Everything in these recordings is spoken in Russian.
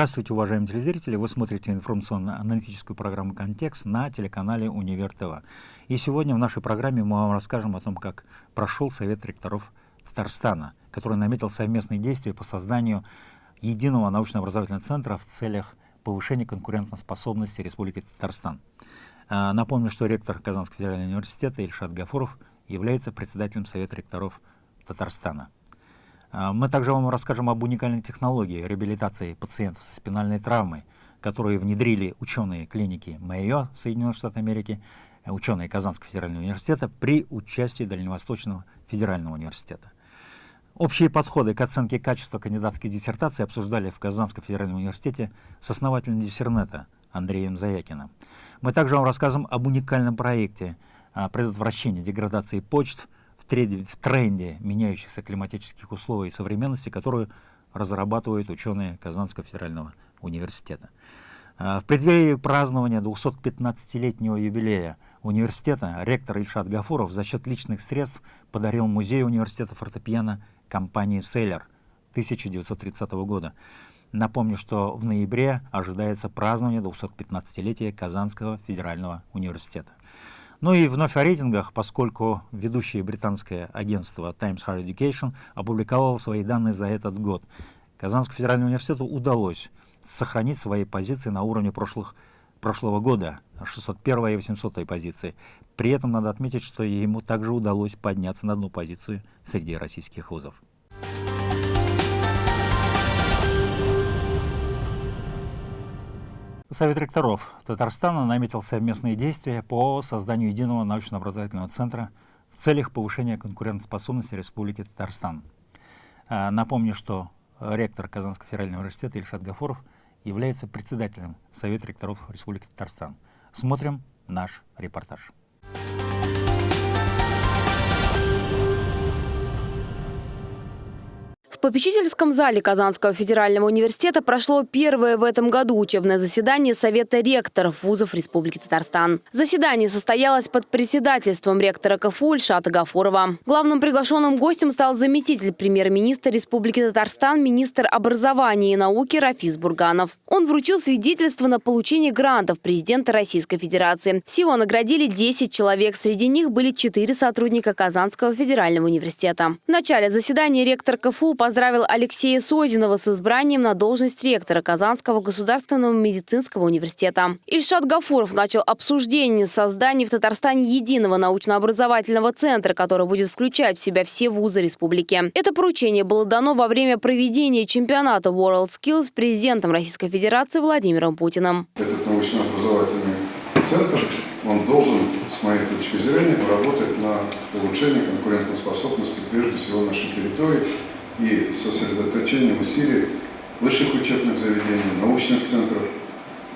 Здравствуйте, уважаемые телезрители! Вы смотрите информационно-аналитическую программу «Контекст» на телеканале «Универ ТВ». И сегодня в нашей программе мы вам расскажем о том, как прошел Совет ректоров Татарстана, который наметил совместные действия по созданию единого научно-образовательного центра в целях повышения конкурентоспособности Республики Татарстан. А, напомню, что ректор Казанского федерального университета Ильшат Гафуров является председателем Совета ректоров Татарстана. А, мы также вам расскажем об уникальной технологии реабилитации пациентов со спинальной травмой, которые внедрили ученые клиники Майо Соединенных Штатов Америки, э, ученые Казанского федерального университета при участии Дальневосточного федерального университета. Общие подходы к оценке качества кандидатской диссертации обсуждали в Казанском федеральном университете с основателем диссернета Андреем Заякиным. Мы также вам расскажем об уникальном проекте а, предотвращения деградации почт – тренде, в тренде меняющихся климатических условий и современности, которую разрабатывают ученые Казанского федерального университета. А, в преддверии празднования 215-летнего юбилея университета ректор Ильшат Гафуров за счет личных средств подарил музею университета фортепиано компании «Селлер» 1930 года. Напомню, что в ноябре ожидается празднование 215-летия Казанского федерального университета. Ну и вновь о рейтингах, поскольку ведущее британское агентство Times Higher Education опубликовало свои данные за этот год. Казанскому федеральному университету удалось сохранить свои позиции на уровне прошлых, прошлого года, 601 и 800 позиции. При этом надо отметить, что ему также удалось подняться на одну позицию среди российских вузов. Совет ректоров Татарстана наметил совместные действия по созданию единого научно-образовательного центра в целях повышения конкурентоспособности Республики Татарстан. А, напомню, что ректор Казанского федерального университета Ильшат Гафуров является председателем Совета ректоров Республики Татарстан. Смотрим наш репортаж. Попечительском зале Казанского федерального университета прошло первое в этом году учебное заседание Совета ректоров вузов Республики Татарстан. Заседание состоялось под председательством ректора КФУ Ильшата Гафурова. Главным приглашенным гостем стал заместитель премьер-министра Республики Татарстан, министр образования и науки Рафис Бурганов. Он вручил свидетельство на получение грантов президента Российской Федерации. Всего наградили 10 человек, среди них были 4 сотрудника Казанского федерального университета. В начале заседания ректор КФУ поздравил Алексея Созинова с избранием на должность ректора Казанского государственного медицинского университета. Ильшат Гафуров начал обсуждение создания в Татарстане единого научно-образовательного центра, который будет включать в себя все вузы республики. Это поручение было дано во время проведения чемпионата World Skills президентом Российской Федерации Владимиром Путиным. Этот научно-образовательный центр, он должен, с моей точки зрения, работать на улучшение конкурентоспособности прежде всего нашей территории и сосредоточением усилий высших учебных заведений, научных центров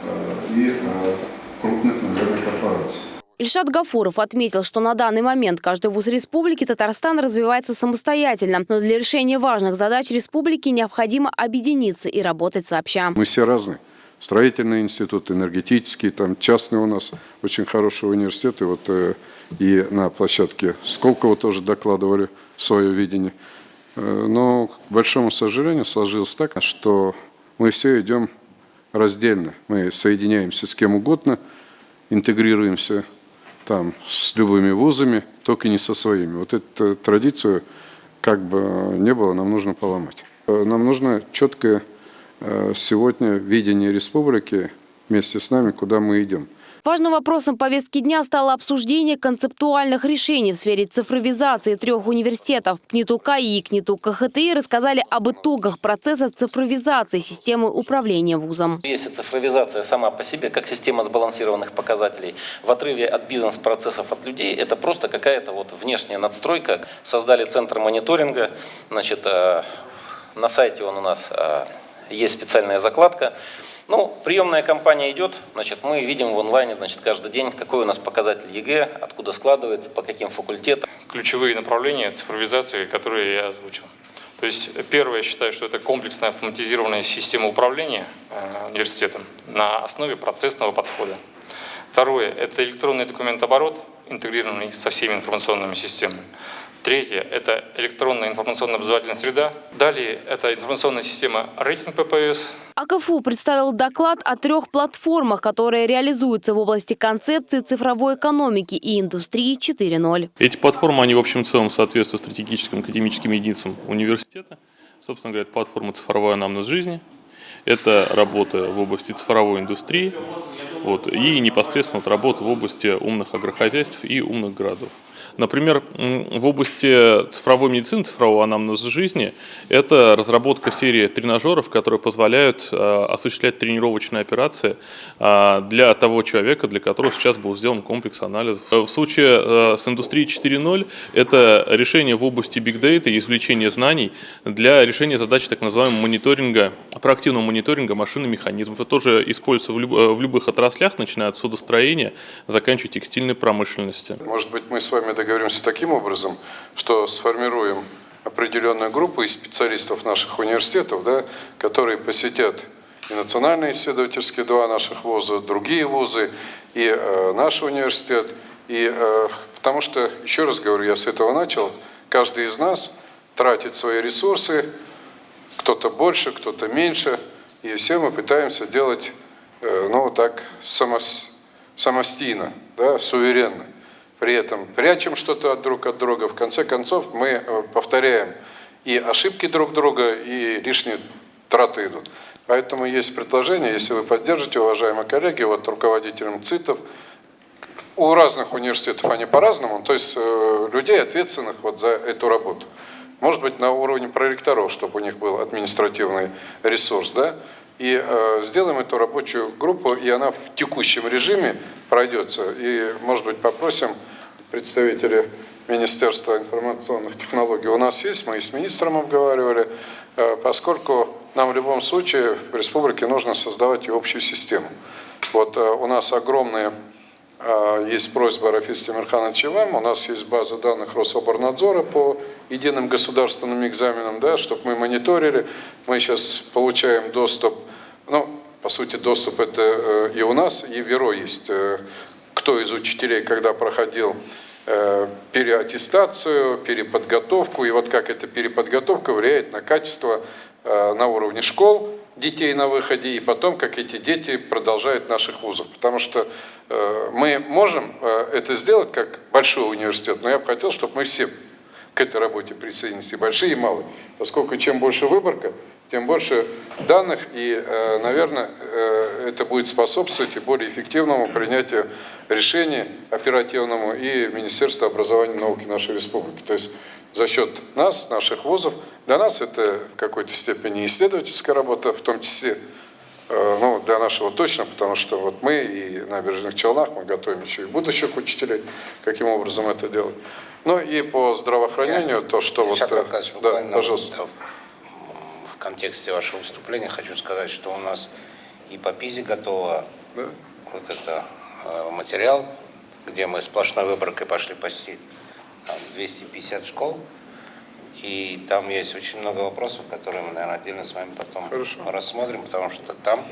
э, и э, крупных, наверное, корпораций. Ильшат Гафуров отметил, что на данный момент каждый вуз республики Татарстан развивается самостоятельно, но для решения важных задач республики необходимо объединиться и работать сообща. Мы все разные. Строительный институт, энергетический, там частный у нас очень хороший университет. И вот э, и на площадке Сколково тоже докладывали свое видение. Э, но, к большому сожалению, сложилось так, что мы все идем раздельно. Мы соединяемся с кем угодно, интегрируемся там с любыми вузами, только не со своими. Вот эту традицию, как бы не было, нам нужно поломать. Э, нам нужно четкое э, сегодня видение республики вместе с нами, куда мы идем. Важным вопросом повестки дня стало обсуждение концептуальных решений в сфере цифровизации трех университетов. КНИТУ КАИ и КНИТУ КХТИ рассказали об итогах процесса цифровизации системы управления вузом. Если цифровизация сама по себе, как система сбалансированных показателей, в отрыве от бизнес-процессов от людей, это просто какая-то вот внешняя надстройка. Создали центр мониторинга, значит, э, на сайте он у нас э, есть специальная закладка. Ну, приемная кампания идет, значит, мы видим в онлайне, значит, каждый день, какой у нас показатель ЕГЭ, откуда складывается, по каким факультетам. Ключевые направления цифровизации, которые я озвучил. То есть, первое, я считаю, что это комплексная автоматизированная система управления э, университетом на основе процессного подхода. Второе, это электронный документооборот, интегрированный со всеми информационными системами. Третье – это электронная информационно-образовательная среда. Далее – это информационная система рейтинг ППС. АКФУ представил доклад о трех платформах, которые реализуются в области концепции цифровой экономики и индустрии 4.0. Эти платформы, они в общем целом соответствуют стратегическим академическим единицам университета. Собственно говоря, это платформа «Цифровой анамнез жизни», это работа в области цифровой индустрии вот, и непосредственно вот работа в области умных агрохозяйств и умных городов. Например, в области цифровой медицины, цифрового анамнеза жизни, это разработка серии тренажеров, которые позволяют э, осуществлять тренировочные операции э, для того человека, для которого сейчас был сделан комплекс анализов. В случае э, с индустрией 4.0 это решение в области big data и извлечения знаний для решения задачи так называемого мониторинга, проактивного мониторинга машин и механизмов. Это тоже используется в, люб, в любых отраслях, начиная от судостроения, заканчивая текстильной промышленности. Может быть, мы с вами договоримся таким образом, что сформируем определенную группу из специалистов наших университетов, да, которые посетят и национальные исследовательские два наших вуза, другие вузы, и э, наш университет. И, э, потому что, еще раз говорю, я с этого начал, каждый из нас тратит свои ресурсы, кто-то больше, кто-то меньше, и все мы пытаемся делать, э, ну, так, самос, самостийно, да, суверенно при этом прячем что-то от друг от друга. В конце концов мы э, повторяем и ошибки друг друга, и лишние траты идут. Поэтому есть предложение, если вы поддержите, уважаемые коллеги, вот руководителям ЦИТов, у разных университетов они по-разному, то есть э, людей, ответственных вот за эту работу. Может быть, на уровне проректоров, чтобы у них был административный ресурс, да, и э, сделаем эту рабочую группу, и она в текущем режиме пройдется. И, может быть, попросим представители Министерства информационных технологий у нас есть, мы и с министром обговаривали, э, поскольку нам в любом случае в республике нужно создавать и общую систему. Вот э, у нас огромные э, есть просьба Рафиса Тимирхановича вам, у нас есть база данных Рособорнадзора по единым государственным экзаменам, да, чтобы мы мониторили. Мы сейчас получаем доступ, ну, по сути, доступ это и у нас, и в ВИРО есть кто из учителей когда проходил э, переаттестацию, переподготовку, и вот как эта переподготовка влияет на качество э, на уровне школ детей на выходе, и потом, как эти дети продолжают наших вузов. Потому что э, мы можем это сделать как большой университет, но я бы хотел, чтобы мы все к этой работе присоединились, и большие, и малые. Поскольку чем больше выборка, тем больше данных, и, наверное, это будет способствовать и более эффективному принятию решений оперативному и Министерству образования и науки нашей республики. То есть за счет нас, наших вузов, для нас это в какой-то степени исследовательская работа, в том числе э, ну, для нашего точно, потому что вот мы и на Набережных Челнах мы готовим еще и будущих учителей, каким образом это делать. Ну и по здравоохранению, Я, то, что вот... Э, да, пожалуйста. В контексте вашего выступления хочу сказать, что у нас и по ПИЗе готово да? вот это Э, материал, где мы сплошной выборкой пошли почти там, 250 школ. И там есть очень много вопросов, которые мы, наверное, отдельно с вами потом Хорошо. рассмотрим, потому что там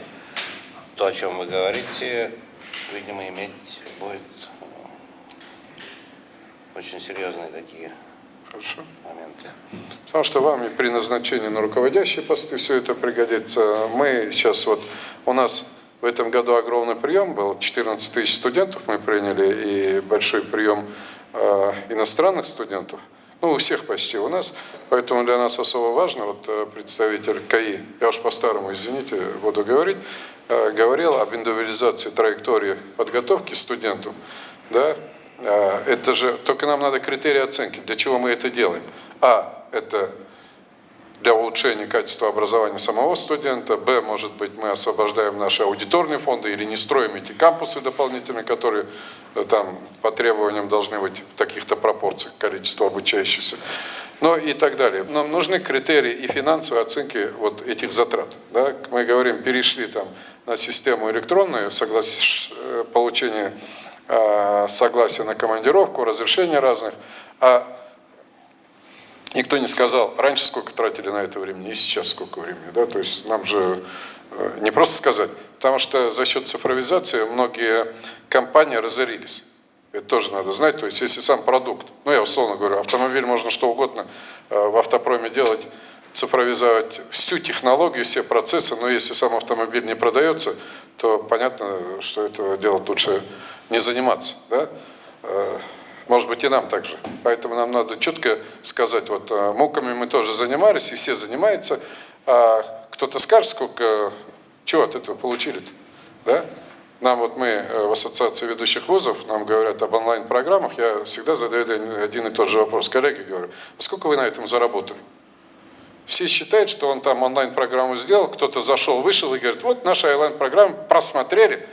то, о чем вы говорите, видимо, иметь будет очень серьезные такие Хорошо. моменты. Потому что вам и при назначении на руководящие посты все это пригодится. Мы сейчас вот, у нас в этом году огромный прием был, 14 тысяч студентов мы приняли и большой прием э, иностранных студентов. Ну, у всех почти у нас, поэтому для нас особо важно, вот э, представитель КАИ, я уж по-старому, извините, буду говорить, э, говорил об индивидуализации траектории подготовки студентов, да, это же, только нам надо критерии оценки, для чего мы это делаем. А, это для улучшения качества образования самого студента. Б, может быть, мы освобождаем наши аудиторные фонды или не строим эти кампусы дополнительные, которые э, там по требованиям должны быть в таких-то пропорциях количество обучающихся. Ну и так далее. Нам нужны критерии и финансовой оценки вот этих затрат. Да? Мы говорим, перешли там на систему электронную, соглас... Э, получение э, согласия на командировку, разрешения разных, а Никто не сказал, раньше сколько тратили на это времени и сейчас сколько времени. Да? То есть нам же э, не просто сказать, потому что за счет цифровизации многие компании разорились. Это тоже надо знать. То есть, если сам продукт, ну, я условно говорю, автомобиль можно что угодно э, в автопроме делать, цифровизовать всю технологию, все процессы, но если сам автомобиль не продается, то понятно, что этого делать лучше не заниматься. Да? Э, может быть, и нам также. Поэтому нам надо четко сказать, вот э, муками мы тоже занимались, и все занимаются, а кто-то скажет, сколько, чего от этого получили-то, да? Нам вот мы э, в Ассоциации ведущих вузов, нам говорят об онлайн-программах, я всегда задаю один и тот же вопрос. Коллеги, говорю, а сколько вы на этом заработали? Все считают, что он там онлайн-программу сделал, кто-то зашел, вышел и говорит, вот наша онлайн-программа, просмотрели,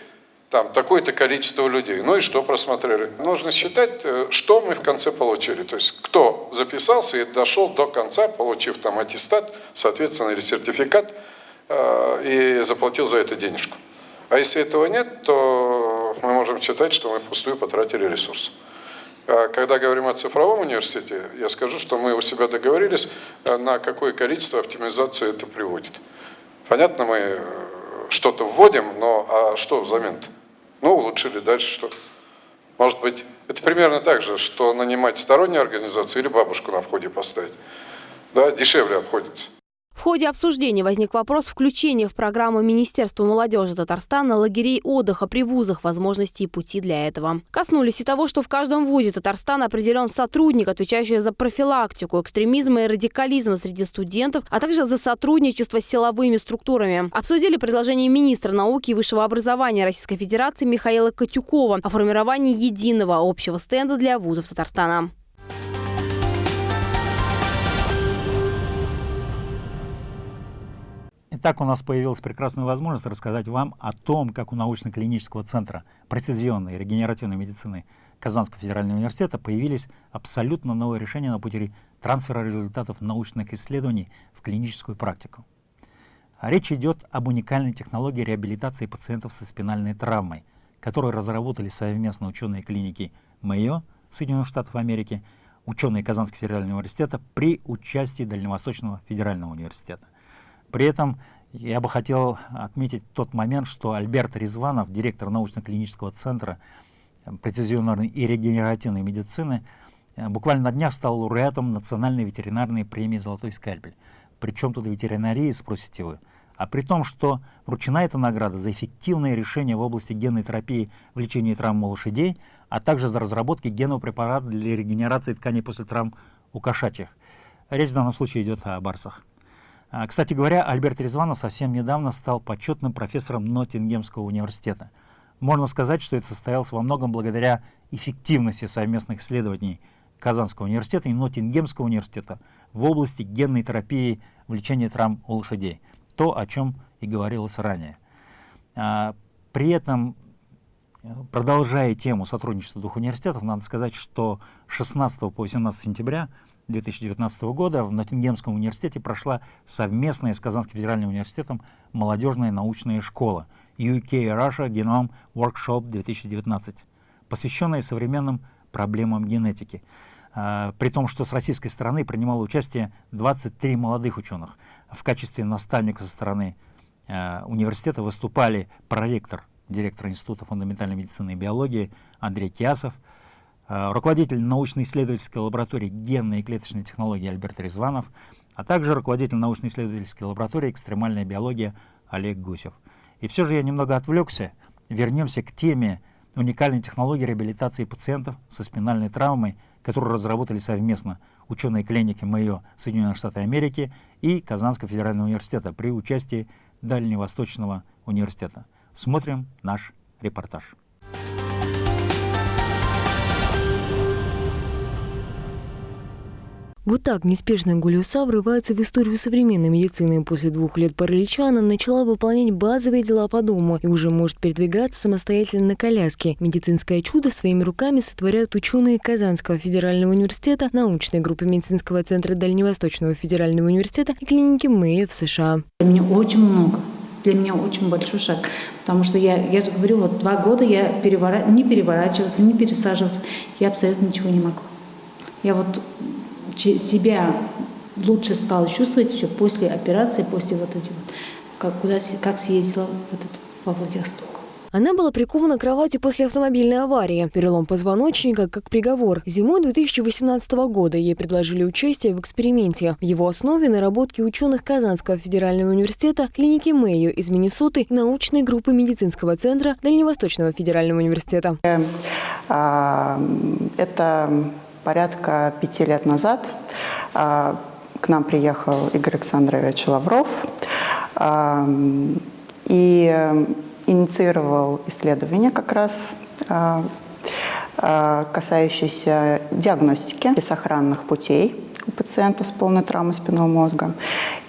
там такое-то количество людей. Ну и что просмотрели? Нужно считать, э, что мы в конце получили. То есть кто записался и дошел до конца, получив там аттестат, соответственно, или сертификат, э, и заплатил за это денежку. А если этого нет, то мы можем считать, что мы впустую потратили ресурс. А когда говорим о цифровом университете, я скажу, что мы у себя договорились, э, на какое количество оптимизации это приводит. Понятно, мы э, что-то вводим, но а что взамен -то? Ну, улучшили, дальше что? Может быть, это примерно так же, что нанимать стороннюю организацию или бабушку на входе поставить. Да, дешевле обходится. В ходе обсуждения возник вопрос включения в программу Министерства молодежи Татарстана лагерей отдыха при вузах, возможности и пути для этого. Коснулись и того, что в каждом вузе Татарстана определен сотрудник, отвечающий за профилактику экстремизма и радикализма среди студентов, а также за сотрудничество с силовыми структурами. Обсудили предложение министра науки и высшего образования Российской Федерации Михаила Катюкова о формировании единого общего стенда для вузов Татарстана. Итак, у нас появилась прекрасная возможность рассказать вам о том, как у научно-клинического центра прецизионной регенеративной медицины Казанского федерального университета появились абсолютно новые решения на пути трансфера результатов научных исследований в клиническую практику. Речь идет об уникальной технологии реабилитации пациентов со спинальной травмой, которую разработали совместно ученые клиники Мэйо Соединенных Штатов Америки, ученые Казанского федерального университета при участии Дальневосточного федерального университета. При этом я бы хотел отметить тот момент, что Альберт Резванов, директор научно-клинического центра прецизионной и регенеративной медицины, э, буквально на днях стал лауреатом Национальной ветеринарной премии «Золотой скальпель». Причем тут ветеринарии, спросите вы. А при том, что вручена эта награда за эффективное решение в области генной терапии в лечении травм у лошадей, а также за разработки генного препарата для регенерации тканей после травм у кошачьих. Речь в данном случае идет о барсах. А, кстати говоря, Альберт Резванов совсем недавно стал почетным профессором Ноттингемского университета. Можно сказать, что это состоялось во многом благодаря эффективности совместных исследований Казанского университета и Ноттингемского университета в области генной терапии в лечении травм у лошадей. То, о чем и говорилось ранее. А, при этом, продолжая тему сотрудничества двух университетов, надо сказать, что 16 по 18 сентября 2019 года в Ноттингемском университете прошла совместная с Казанским федеральным университетом молодежная научная школа UK Russia Genome Workshop 2019, посвященная современным проблемам генетики. А, при том, что с российской стороны принимало участие 23 молодых ученых. В качестве наставника со стороны а, университета выступали проректор, директор Института фундаментальной медицины и биологии Андрей Киасов, руководитель научно-исследовательской лаборатории генной и клеточной технологии Альберт Резванов, а также руководитель научно-исследовательской лаборатории экстремальная биология Олег Гусев. И все же я немного отвлекся. Вернемся к теме уникальной технологии реабилитации пациентов со спинальной травмой, которую разработали совместно ученые клиники МЭО Соединенных Штатов Америки и Казанского федерального университета при участии Дальневосточного университета. Смотрим наш репортаж. Вот так неспешно Гулиуса врывается в историю современной медицины. После двух лет паралича она начала выполнять базовые дела по дому и уже может передвигаться самостоятельно на коляске. Медицинское чудо своими руками сотворяют ученые Казанского федерального университета, научной группы медицинского центра Дальневосточного федерального университета и клиники Мэя в США. Для меня очень много для меня очень большой шаг. Потому что я, я же говорю, вот два года я перевора... не переворачиваться, не пересаживаться. Я абсолютно ничего не могу. Я вот себя лучше стала чувствовать еще после операции, после вот этих вот, как, куда, как съездила вот это, во Владивосток. Она была прикована к кровати после автомобильной аварии. Перелом позвоночника как приговор. Зимой 2018 года ей предложили участие в эксперименте. В его основе наработки ученых Казанского федерального университета, клиники Мэйо из Миннесоты и научной группы медицинского центра Дальневосточного федерального университета. А, это порядка пяти лет назад а, к нам приехал Игорь Александрович Лавров а, и инициировал исследование как раз касающееся диагностики сохранных путей у пациентов с полной травмой спинного мозга.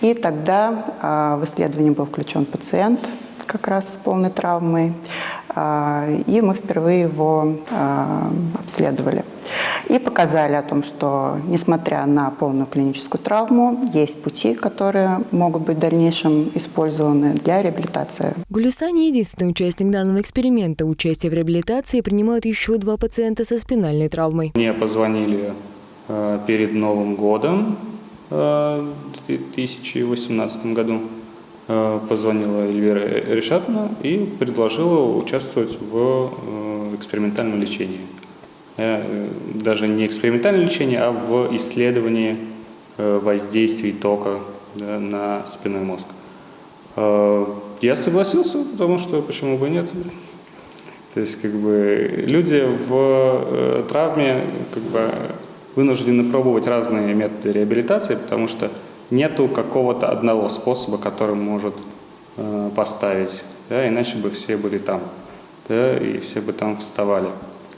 И тогда в исследование был включен пациент как раз с полной травмой, и мы впервые его обследовали. И показали о том, что, несмотря на полную клиническую травму, есть пути, которые могут быть в дальнейшем использованы для реабилитации. Гулюса не единственный участник данного эксперимента. Участие в реабилитации принимают еще два пациента со спинальной травмой. Мне позвонили э, перед Новым годом э, в 2018 году. Э, позвонила Эльвира Решатовна и предложила участвовать в экспериментальном лечении. Э, даже не экспериментальное лечение, а в исследовании э, воздействий тока на спинной мозг. Э, я согласился, потому что почему бы нет. То есть как бы люди в травме как бы вынуждены пробовать разные методы реабилитации, потому что нету какого-то одного способа, который может поставить, да, иначе бы все были там, да, и все бы там вставали.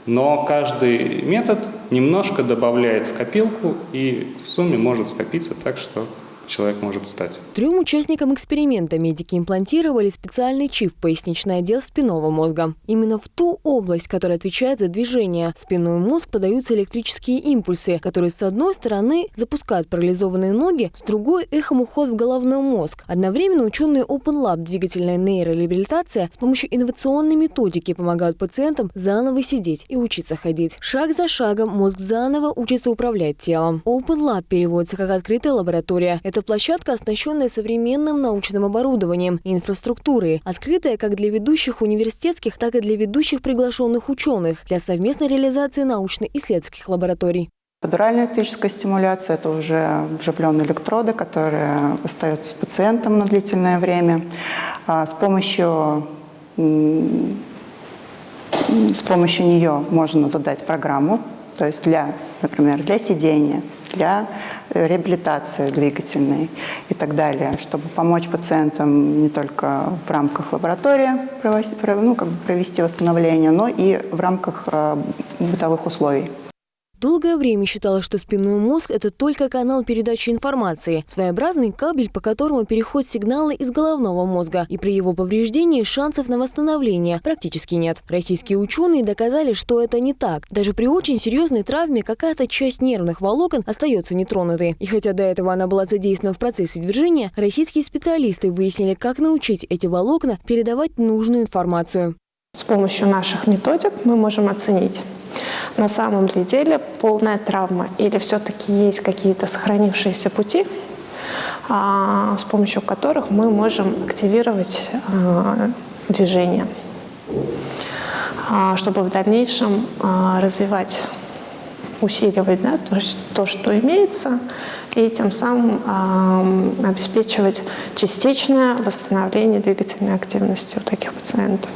Но каждый метод немножко добавляет в копилку и в сумме может скопиться так, что человек может встать. Трем участникам эксперимента медики имплантировали специальный чип в поясничный отдел спинного мозга. Именно в ту область, которая отвечает за движение. В спинной мозг подаются электрические импульсы, которые с одной стороны запускают парализованные ноги, с другой – эхом уход в головной мозг. Одновременно ученые Open Lab двигательная нейрореабилитация с помощью инновационной методики помогают пациентам заново сидеть и учиться ходить. Шаг за шагом мозг заново учится управлять телом. Open Lab переводится как открытая лаборатория. Это площадка, оснащенная современным научным оборудованием и инфраструктурой, открытая как для ведущих университетских, так и для ведущих приглашенных ученых для совместной реализации научно-исследовательских лабораторий. Эпидуральная электрическая стимуляция – это уже вживленные электроды, которые остаются с пациентом на длительное время. А с помощью, с помощью нее можно задать программу, то есть для, например, для сидения, для э, реабилитации двигательной и так далее, чтобы помочь пациентам не только в рамках лаборатории ну, как бы провести восстановление, но и в рамках э, бытовых условий. Долгое время считалось, что спинной мозг – это только канал передачи информации, своеобразный кабель, по которому переходят сигналы из головного мозга, и при его повреждении шансов на восстановление практически нет. Российские ученые доказали, что это не так. Даже при очень серьезной травме какая-то часть нервных волокон остается нетронутой. И хотя до этого она была задействована в процессе движения, российские специалисты выяснили, как научить эти волокна передавать нужную информацию. С помощью наших методик мы можем оценить, на самом ли деле полная травма или все-таки есть какие-то сохранившиеся пути, а, с помощью которых мы можем активировать а, движение, а, чтобы в дальнейшем развивать, усиливать да, то, то, что имеется, и тем самым обеспечивать частичное восстановление двигательной активности у таких пациентов.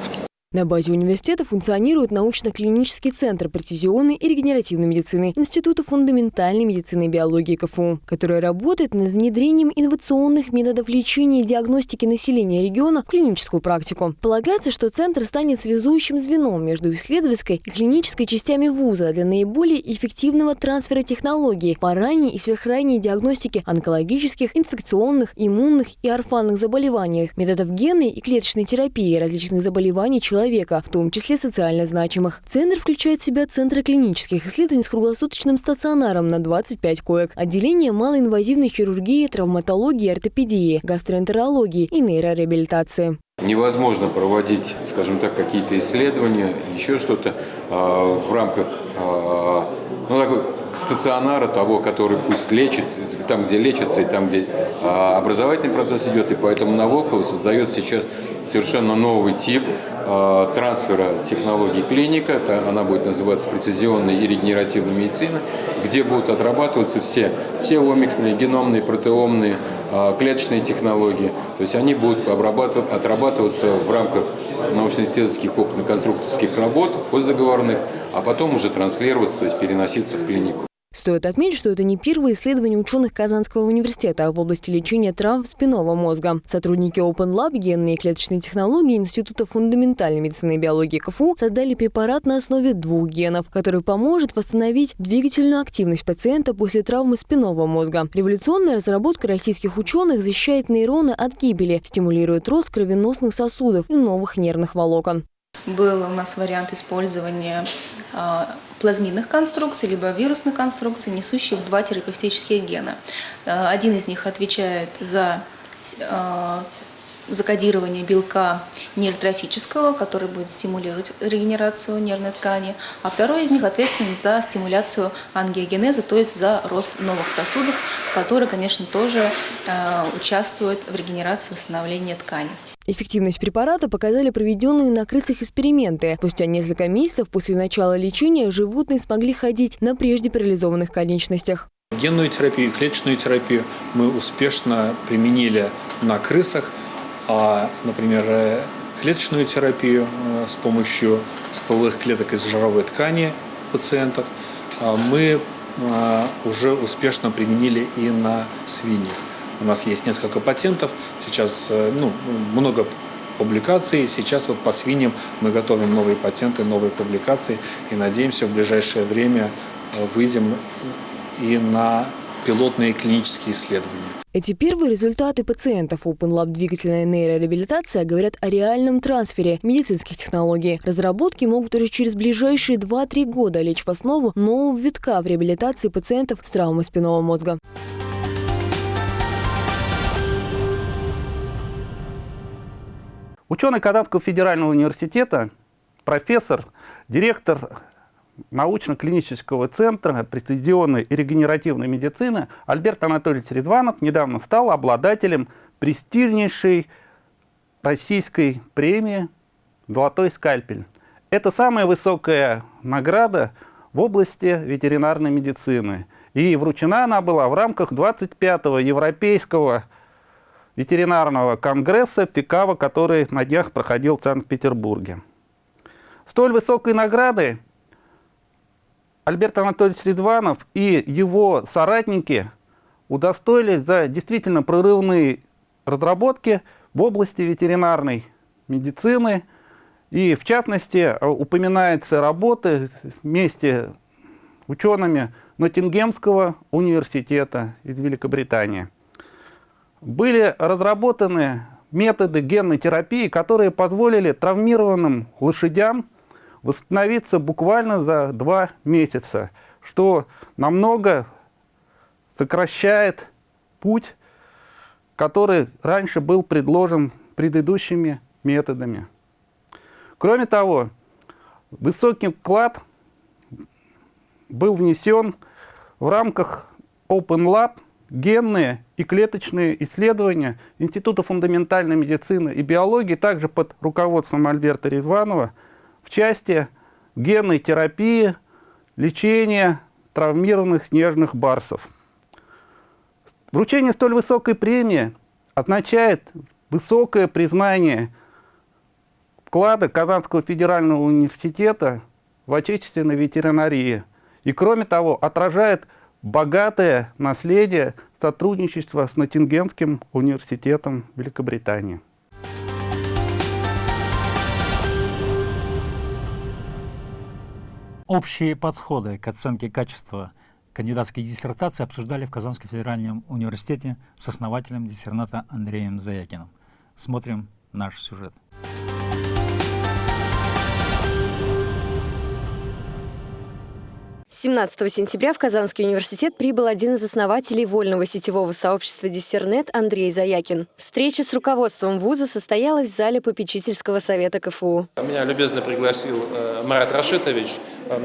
На базе университета функционирует научно-клинический центр прецизионной и регенеративной медицины Института фундаментальной медицины и биологии КФУ, который работает над внедрением инновационных методов лечения и диагностики населения региона в клиническую практику. Полагается, что центр станет связующим звеном между исследовательской и клинической частями вуза для наиболее эффективного трансфера технологий по ранней и сверхранней диагностике онкологических, инфекционных, иммунных и орфанных заболеваний, методов генной и клеточной терапии различных заболеваний человека человека, в том числе социально значимых. Центр включает в себя центры клинических исследований с круглосуточным стационаром на 25 коек, отделение малоинвазивной хирургии, травматологии, ортопедии, гастроэнтерологии и нейрореабилитации. Невозможно проводить, скажем так, какие-то исследования, еще что-то э, в рамках э, ну, такой стационара того, который пусть лечит, там, где лечится, и там, где э, образовательный процесс идет, и поэтому на Волково создает сейчас совершенно новый тип э, трансфера технологий клиника. Это, она будет называться прецизионная и регенеративная медицина, где будут отрабатываться все, все омиксные, геномные, протеомные, э, клеточные технологии. То есть они будут отрабатываться в рамках научно-исследовательских опытно-конструкторских работ постдоговорных, а потом уже транслироваться, то есть переноситься в клинику. Стоит отметить, что это не первое исследование ученых Казанского университета в области лечения травм спинного мозга. Сотрудники Open Lab генные и клеточные технологии Института фундаментальной медицины и биологии КФУ создали препарат на основе двух генов, который поможет восстановить двигательную активность пациента после травмы спинного мозга. Революционная разработка российских ученых защищает нейроны от гибели, стимулирует рост кровеносных сосудов и новых нервных волокон. Был у нас вариант использования а, плазмидных конструкций, либо вирусных конструкций, несущих два терапевтических гена. Э, один из них отвечает за э, закодирование белка нейротрофического, который будет стимулировать регенерацию нервной ткани, а второй из них ответственен за стимуляцию ангиогенеза, то есть за рост новых сосудов, которые, конечно, тоже э, участвуют в регенерации восстановления ткани. Эффективность препарата показали проведенные на крысах эксперименты. Спустя несколько месяцев после начала лечения животные смогли ходить на прежде парализованных конечностях. Генную терапию и клеточную терапию мы успешно применили на крысах. А, например, э, клеточную терапию э, с помощью стволовых клеток из жировой ткани пациентов а, мы а, уже успешно применили и на свиньях. У нас есть несколько патентов, сейчас э, ну, много публикаций. Сейчас вот по свиньям мы готовим новые патенты, новые публикации и надеемся в ближайшее время выйдем и на пилотные клинические исследования. Эти первые результаты пациентов Open Lab двигательная нейрореабилитация говорят о реальном трансфере медицинских технологий. Разработки могут уже через ближайшие 2-3 года лечь в основу нового витка в реабилитации пациентов с травмой спинного мозга. Ученый Казанского федерального университета, профессор, директор научно-клинического центра прецизионной и регенеративной медицины Альберт Анатольевич Резванов недавно стал обладателем престижнейшей российской премии «Золотой скальпель». Это самая высокая награда в области ветеринарной медицины. И вручена она была в рамках 25-го Европейского ветеринарного конгресса ФИКАВа, который на днях проходил в Санкт-Петербурге. Столь высокой награды Альберт Анатольевич Резванов и его соратники удостоились за действительно прорывные разработки в области ветеринарной медицины. И в частности упоминается работа вместе с учеными Ноттингемского университета из Великобритании были разработаны методы генной терапии, которые позволили травмированным лошадям восстановиться буквально за два месяца, что намного сокращает путь, который раньше был предложен предыдущими методами. Кроме того, высокий вклад был внесен в рамках Open Lab генные и клеточные исследования Института фундаментальной медицины и биологии, также под руководством Альберта Резванова, в части генной терапии, лечения травмированных снежных барсов. Вручение столь высокой премии означает высокое признание вклада Казанского федерального университета в отечественной ветеринарии. И кроме того, отражает богатое наследие сотрудничества с Ноттингемским университетом Великобритании. Общие подходы к оценке качества кандидатской диссертации обсуждали в Казанском федеральном университете с основателем диссерната Андреем Заякиным. Смотрим наш сюжет. 17 сентября в Казанский университет прибыл один из основателей вольного сетевого сообщества «Диссернет» Андрей Заякин. Встреча с руководством вуза состоялась в зале попечительского совета КФУ. Меня любезно пригласил э, Марат Рашитович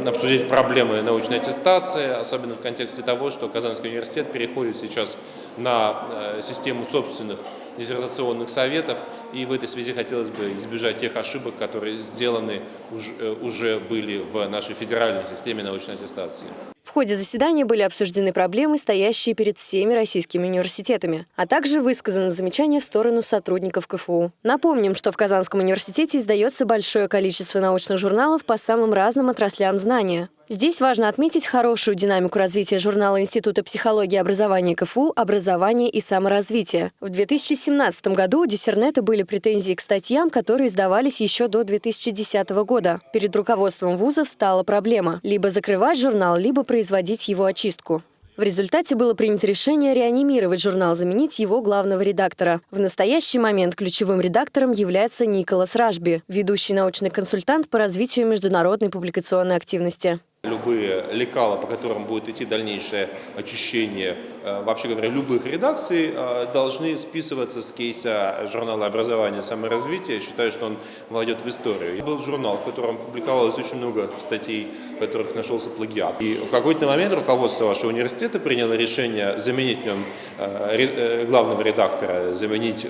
обсудить проблемы научной аттестации, особенно в контексте того, что Казанский университет переходит сейчас на э, систему собственных диссертационных советов. И в этой связи хотелось бы избежать тех ошибок, которые сделаны уже, уже были в нашей федеральной системе научной аттестации. В ходе заседания были обсуждены проблемы, стоящие перед всеми российскими университетами, а также высказаны замечания в сторону сотрудников КФУ. Напомним, что в Казанском университете издается большое количество научных журналов по самым разным отраслям знания. Здесь важно отметить хорошую динамику развития журнала Института психологии и образования КФУ «Образование и саморазвитие». В 2017 году у Диссернета были претензии к статьям, которые издавались еще до 2010 года. Перед руководством вузов стала проблема – либо закрывать журнал, либо производить его очистку. В результате было принято решение реанимировать журнал, заменить его главного редактора. В настоящий момент ключевым редактором является Николас Ражби, ведущий научный консультант по развитию международной публикационной активности. Любые лекала, по которым будет идти дальнейшее очищение, вообще говоря, любых редакций, э, должны списываться с кейса журнала образования и саморазвития. Считаю, что он войдет в историю. Был журнал, в котором публиковалось очень много статей, в которых нашелся плагиат. И в какой-то момент руководство вашего университета приняло решение заменить в нем э, главного редактора, заменить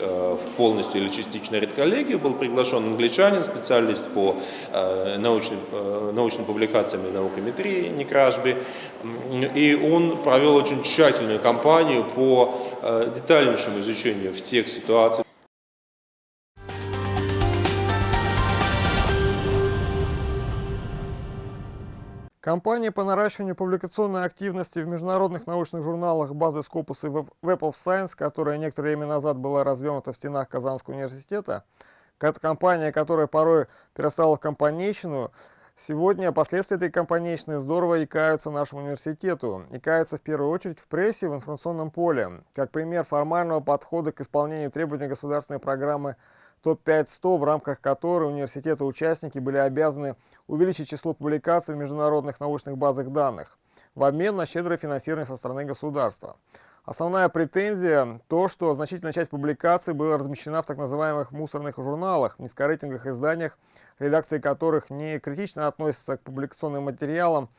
полностью или частично редколлегию. Был приглашен англичанин, специалист по научным, научным публикациям и наукам Дмитрий Некрашби, и он провел очень тщательную кампанию по э, детальнейшему изучению всех ситуаций. Компания по наращиванию публикационной активности в международных научных журналах базы Scopus и Web of Science, которая некоторое время назад была развернута в стенах Казанского университета, компания, которая порой перестала компанейщину, Сегодня последствия этой компанейщины здорово икаются нашему университету. Икаются в первую очередь в прессе, в информационном поле. Как пример формального подхода к исполнению требований государственной программы ТОП-5-100, в рамках которой университеты-участники были обязаны увеличить число публикаций в международных научных базах данных в обмен на щедрое финансирование со стороны государства. Основная претензия – то, что значительная часть публикаций была размещена в так называемых мусорных журналах, низкорейтинговых изданиях, редакции которых не критично относятся к публикационным материалам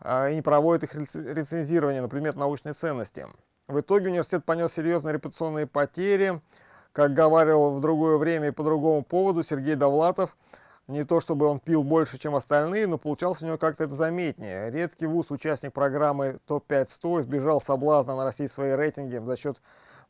а, и не проводят их рецензирование на предмет научной ценности. В итоге университет понес серьезные репутационные потери. Как говорил в другое время и по другому поводу Сергей Довлатов – не то чтобы он пил больше, чем остальные, но получалось у него как-то это заметнее. Редкий вуз, участник программы ТОП-5-100, избежал соблазна нарастить свои рейтинги за счет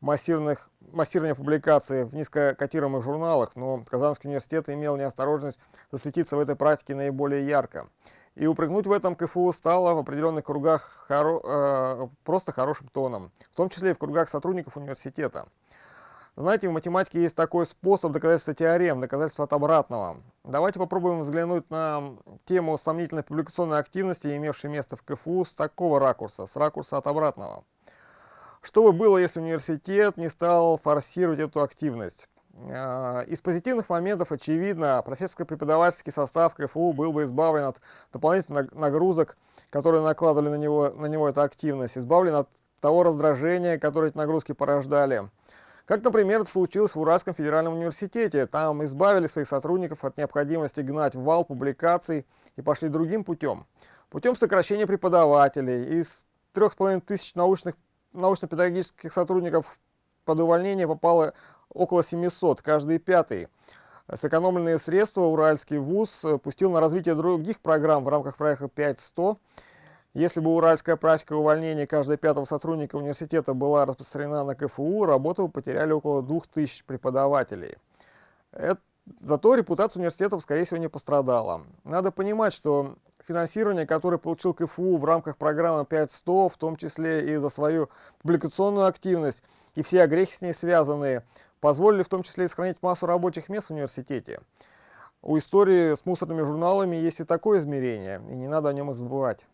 массированных, массирования публикаций в низкокотируемых журналах, но Казанский университет имел неосторожность засветиться в этой практике наиболее ярко. И упрыгнуть в этом КФУ стало в определенных кругах хоро, э, просто хорошим тоном, в том числе и в кругах сотрудников университета. Знаете, в математике есть такой способ доказательства теорем, доказательства от обратного. Давайте попробуем взглянуть на тему сомнительной публикационной активности, имевшей место в КФУ, с такого ракурса, с ракурса от обратного. Что бы было, если университет не стал форсировать эту активность? А, из позитивных моментов, очевидно, профессорско-преподавательский состав КФУ был бы избавлен от дополнительных нагрузок, которые накладывали на него, на него эту активность, избавлен от того раздражения, которое эти нагрузки порождали. Как, например, это случилось в Уральском федеральном университете. Там избавили своих сотрудников от необходимости гнать вал публикаций и пошли другим путем. Путем сокращения преподавателей. Из 3,5 тысяч научно-педагогических сотрудников под увольнение попало около 700, каждый пятый. Сэкономленные средства Уральский вуз пустил на развитие других программ в рамках проекта 5.100 если бы уральская практика увольнения каждого пятого сотрудника университета была распространена на КФУ, работу бы потеряли около 2000 преподавателей. Это, зато репутация университетов, скорее всего, не пострадала. Надо понимать, что финансирование, которое получил КФУ в рамках программы 5.100, в том числе и за свою публикационную активность и все огрехи с ней связанные, позволили в том числе и сохранить массу рабочих мест в университете. У истории с мусорными журналами есть и такое измерение, и не надо о нем забывать.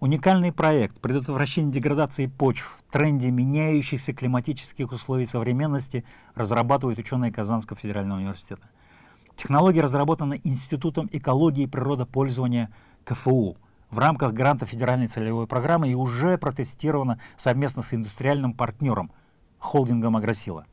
Уникальный проект предотвращения деградации почв в тренде меняющихся климатических условий современности разрабатывают ученые Казанского федерального университета. Технология разработана Институтом экологии и природопользования КФУ в рамках гранта федеральной целевой программы и уже протестирована совместно с индустриальным партнером холдингом «Агросила».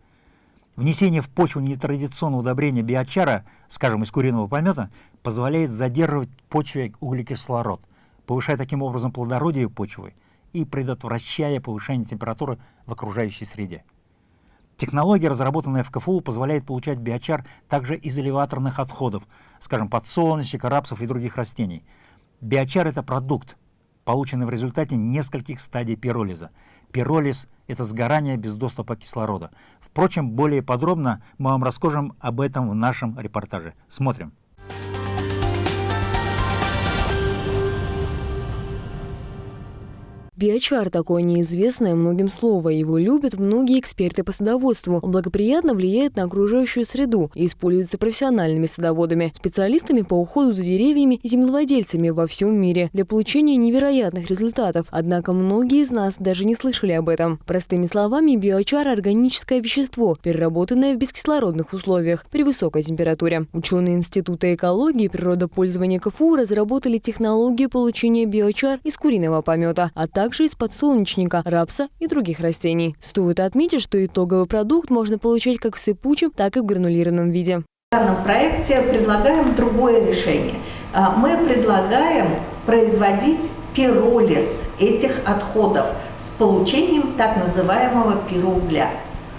Внесение в почву нетрадиционного удобрения биочара, скажем, из куриного помета, позволяет задерживать в почве углекислород – повышая таким образом плодородие почвы и предотвращая повышение температуры в окружающей среде. Технология, разработанная в КФУ, позволяет получать биочар также из элеваторных отходов, скажем, подсолнечника, рапсов и других растений. Биочар – это продукт, полученный в результате нескольких стадий пиролиза. Пиролиз – это сгорание без доступа кислорода. Впрочем, более подробно мы вам расскажем об этом в нашем репортаже. Смотрим. Биочар – такое неизвестное многим слово. Его любят многие эксперты по садоводству. Он благоприятно влияет на окружающую среду и используется профессиональными садоводами, специалистами по уходу за деревьями и землевладельцами во всем мире для получения невероятных результатов. Однако многие из нас даже не слышали об этом. Простыми словами, биочар – органическое вещество, переработанное в бескислородных условиях при высокой температуре. Ученые Института экологии и природопользования КФУ разработали технологию получения биочар из куриного помета, а также также из подсолнечника, рапса и других растений. Стоит отметить, что итоговый продукт можно получать как в сыпучем, так и в гранулированном виде. В данном проекте предлагаем другое решение. А, мы предлагаем производить пиролиз этих отходов с получением так называемого пироугля.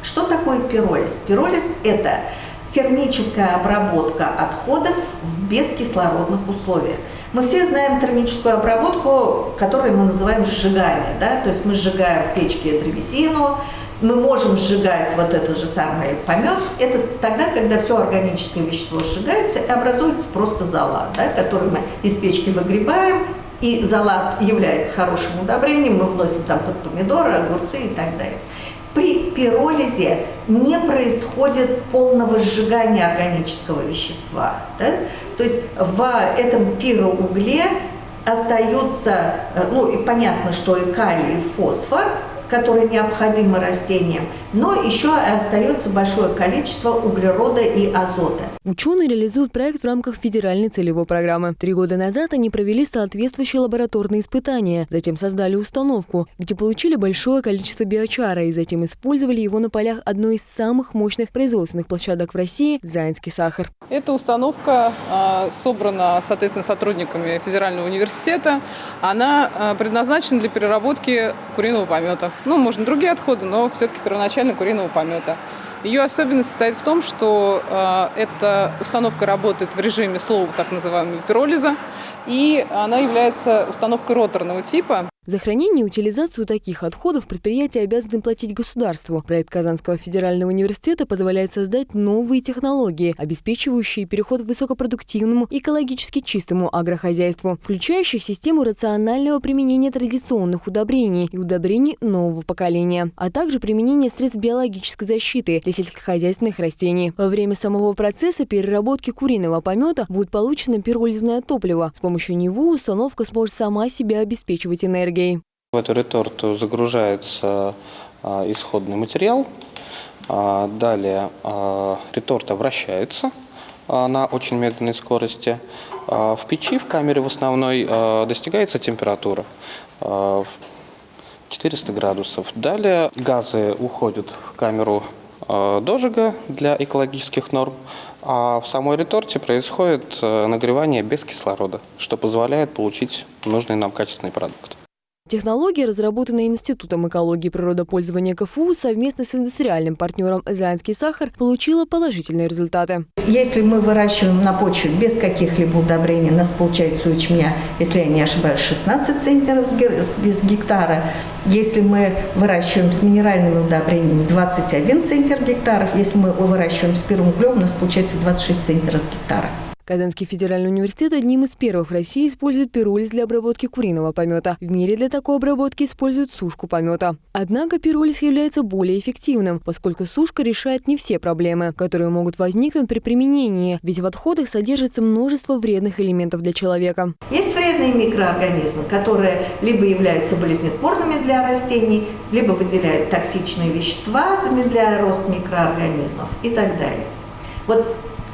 Что такое пиролиз? Пиролиз – это термическая обработка отходов в бескислородных условиях. Мы все знаем термическую обработку, которую мы называем сжигание. Да? То есть мы сжигаем в печке древесину, мы можем сжигать вот этот же самый помет. Это тогда, когда все органическое вещество сжигается и образуется просто зола, да, который мы из печки выгребаем, и зола является хорошим удобрением, мы вносим там под помидоры, огурцы и так далее при пиролизе не происходит полного сжигания органического вещества. Да? То есть в этом пироугле остается, э, ну и понятно, что и калий, и фосфор, которые необходимы растениям, но еще остается большое количество углерода и азота. Ученые реализуют проект в рамках федеральной целевой программы. Три года назад они провели соответствующие лабораторные испытания, затем создали установку, где получили большое количество биочара и затем использовали его на полях одной из самых мощных производственных площадок в России – Заинский сахар. Эта установка э, собрана, соответственно, сотрудниками федерального университета. Она э, предназначена для переработки куриного помета. Ну, можно другие отходы, но все-таки первоначально куриного помета. Ее особенность состоит в том, что э, эта установка работает в режиме слоу, так называемого пиролиза, и она является установкой роторного типа. За хранение и утилизацию таких отходов предприятия обязаны платить государству. Проект Казанского федерального университета позволяет создать новые технологии, обеспечивающие переход к высокопродуктивному, экологически чистому агрохозяйству, включающих систему рационального применения традиционных удобрений и удобрений нового поколения, а также применение средств биологической защиты для сельскохозяйственных растений. Во время самого процесса переработки куриного помета будет получено пиролизное топливо. С помощью него установка сможет сама себя обеспечивать энергией энергией. В эту реторту загружается а, исходный материал. А, далее а, реторта вращается на очень медленной скорости. В печи, в камере в основной, достигается температура 400 градусов. Далее газы уходят в камеру дожига для экологических норм, а в самой реторте происходит нагревание без кислорода, что позволяет получить нужный нам качественный продукт. Технология, разработанная Институтом экологии и природопользования КФУ совместно с индустриальным партнером «Заянский сахар», получила положительные результаты. Если мы выращиваем на почве без каких-либо удобрений, у нас получается у ячменя, если я не ошибаюсь, 16 центнеров с гектара. Если мы выращиваем с минеральными удобрениями, 21 центнер гектаров. Если мы выращиваем с первым углем, у нас получается 26 центнеров с гектара. Казанский федеральный университет одним из первых в России использует пиролиз для обработки куриного помета. В мире для такой обработки используют сушку помета. Однако пиролиз является более эффективным, поскольку сушка решает не все проблемы, которые могут возникнуть при применении, ведь в отходах содержится множество вредных элементов для человека. Есть вредные микроорганизмы, которые либо являются болезнетворными для растений, либо выделяют токсичные вещества, замедляя рост микроорганизмов и так далее. Вот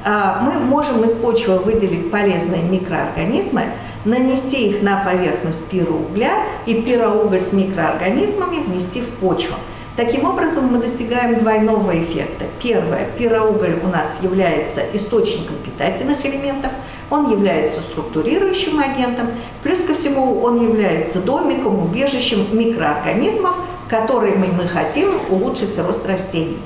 мы можем из почвы выделить полезные микроорганизмы, нанести их на поверхность пироугля и пироуголь с микроорганизмами внести в почву. Таким образом, мы достигаем двойного эффекта. Первое, пироуголь у нас является источником питательных элементов, он является структурирующим агентом, плюс ко всему он является домиком, убежищем микроорганизмов, которыми мы хотим улучшить рост растений.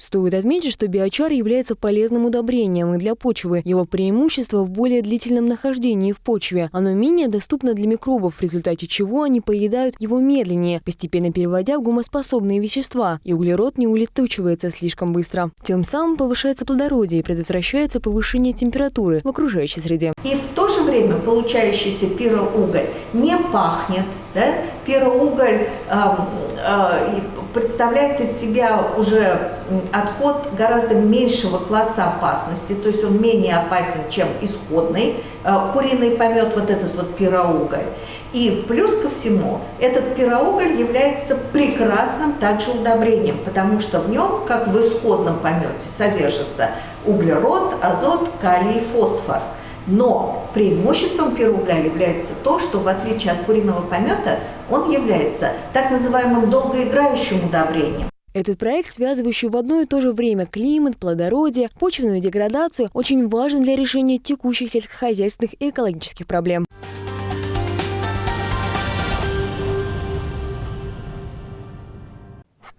Стоит отметить, что биочар является полезным удобрением и для почвы. Его преимущество в более длительном нахождении в почве. Оно менее доступно для микробов, в результате чего они поедают его медленнее, постепенно переводя в гумоспособные вещества, и углерод не улетучивается слишком быстро. Тем самым повышается плодородие и предотвращается повышение температуры в окружающей среде. И в то же время получающийся пироуголь не пахнет. Да? Пироуголь э, э, представляет из себя уже отход гораздо меньшего класса опасности, то есть он менее опасен, чем исходный э, куриный помет, вот этот вот пироуголь. И плюс ко всему, этот пироуголь является прекрасным также удобрением, потому что в нем, как в исходном помете, содержится углерод, азот, калий, фосфор. Но преимуществом пироугля является то, что в отличие от куриного помета, он является так называемым долгоиграющим удобрением. Этот проект, связывающий в одно и то же время климат, плодородие, почвенную деградацию, очень важен для решения текущих сельскохозяйственных и экологических проблем.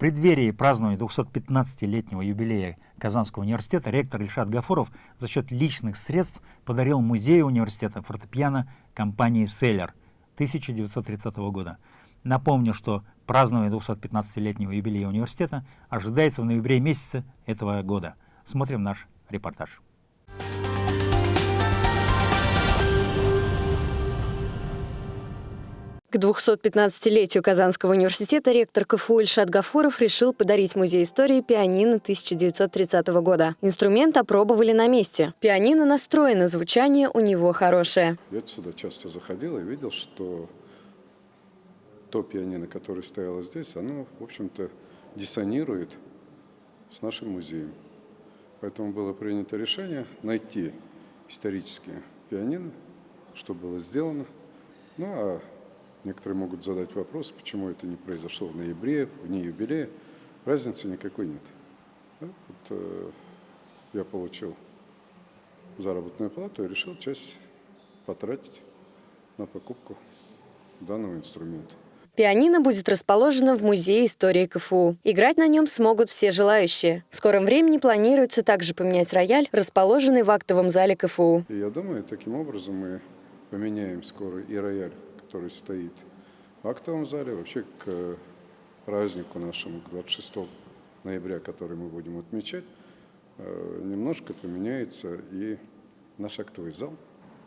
Преддверии празднования 215-летнего юбилея Казанского университета ректор Ильшат Гафуров за счет личных средств подарил музею университета фортепиано компании «Селлер» 1930 года. Напомню, что празднование 215-летнего юбилея университета ожидается в ноябре месяце этого года. Смотрим наш репортаж. К 215-летию Казанского университета ректор КФУ Ильшат Гафуров решил подарить Музей истории пианино 1930 года. Инструмент опробовали на месте. Пианино настроено, звучание у него хорошее. Я сюда часто заходил и видел, что то пианино, которое стояло здесь, оно, в общем-то, диссонирует с нашим музеем. Поэтому было принято решение найти исторические пианино, что было сделано. Ну, а некоторые могут задать вопрос, почему это не произошло в ноябре, в дни юбилея. Разницы никакой нет. Да? Вот, э, я получил заработную плату и решил часть потратить на покупку данного инструмента. Пианино будет расположено в Музее истории КФУ. Играть на нем смогут все желающие. В скором времени планируется также поменять рояль, расположенный в актовом зале КФУ. И я думаю, таким образом мы поменяем скоро и рояль, который стоит в актовом зале. Вообще к празднику нашему, к 26 ноября, который мы будем отмечать, э, немножко поменяется и наш актовый зал.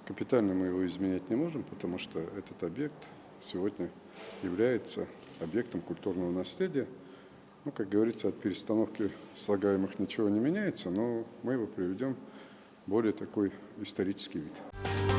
Капитально мы его изменять не можем, потому что этот объект сегодня является объектом культурного наследия. Ну, как говорится, от перестановки слагаемых ничего не меняется, но мы его приведем в более такой исторический вид.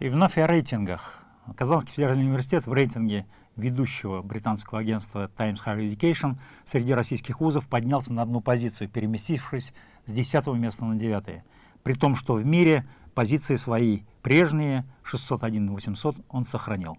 И вновь о рейтингах. Казанский федеральный университет в рейтинге ведущего британского агентства Times Higher Education среди российских вузов поднялся на одну позицию, переместившись с 10 места на 9. При том, что в мире позиции свои прежние, 601 800, он сохранил.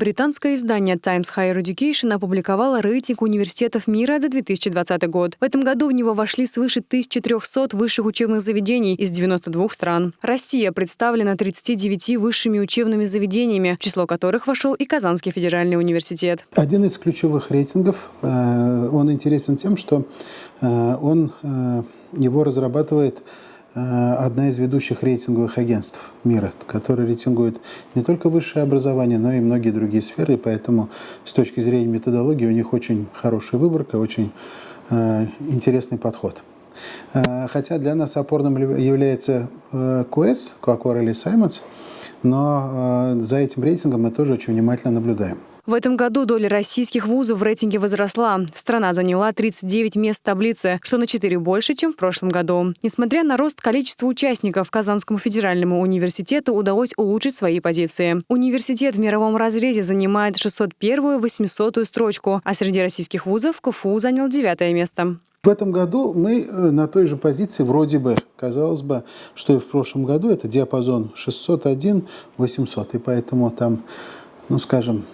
Британское издание Times Higher Education опубликовало рейтинг университетов мира за 2020 год. В этом году в него вошли свыше 1300 высших учебных заведений из 92 стран. Россия представлена 39 высшими учебными заведениями, в число которых вошел и Казанский федеральный университет. Один из ключевых рейтингов, э, он интересен тем, что э, он э, его разрабатывает одна из ведущих рейтинговых агентств мира, которая рейтингует не только высшее образование, но и многие другие сферы. И поэтому с точки зрения методологии у них очень хорошая выборка, очень э, интересный подход. Э, хотя для нас опорным является э, QS, или Simons, но э, за этим рейтингом мы тоже очень внимательно наблюдаем. В этом году доля российских вузов в рейтинге возросла. Страна заняла 39 мест в таблице, что на 4 больше, чем в прошлом году. Несмотря на рост количества участников, Казанскому федеральному университету удалось улучшить свои позиции. Университет в мировом разрезе занимает 601-800 строчку, а среди российских вузов КФУ занял девятое место. В этом году мы э, на той же позиции, вроде бы, казалось бы, что и в прошлом году, это диапазон 601-800, и поэтому там, ну скажем,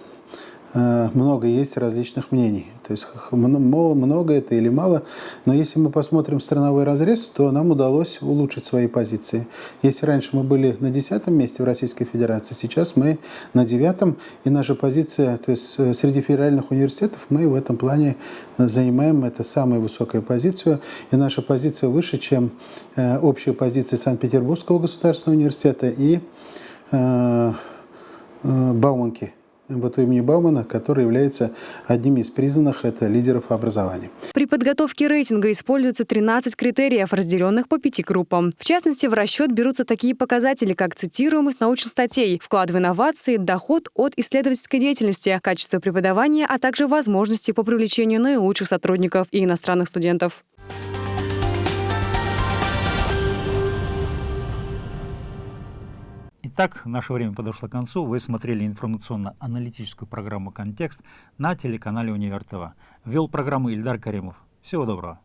много есть различных мнений. То есть много это или мало, но если мы посмотрим страновой разрез, то нам удалось улучшить свои позиции. Если раньше мы были на десятом месте в Российской Федерации, сейчас мы на девятом, и наша позиция, то есть э, среди федеральных университетов мы в этом плане занимаем это самую высокую позицию, и наша позиция выше, чем э, общая позиция Санкт-Петербургского государственного университета и Бауманки МВТ имени Баумана, который является одним из признанных это лидеров образования. При подготовке рейтинга используются 13 критериев, разделенных по пяти группам. В частности, в расчет берутся такие показатели, как цитируемость научных статей, вклад в инновации, доход от исследовательской деятельности, качество преподавания, а также возможности по привлечению наилучших сотрудников и иностранных студентов. Итак, наше время подошло к концу. Вы смотрели информационно-аналитическую программу «Контекст» на телеканале «Универ ТВ». Вел программу Ильдар Каримов. Всего доброго.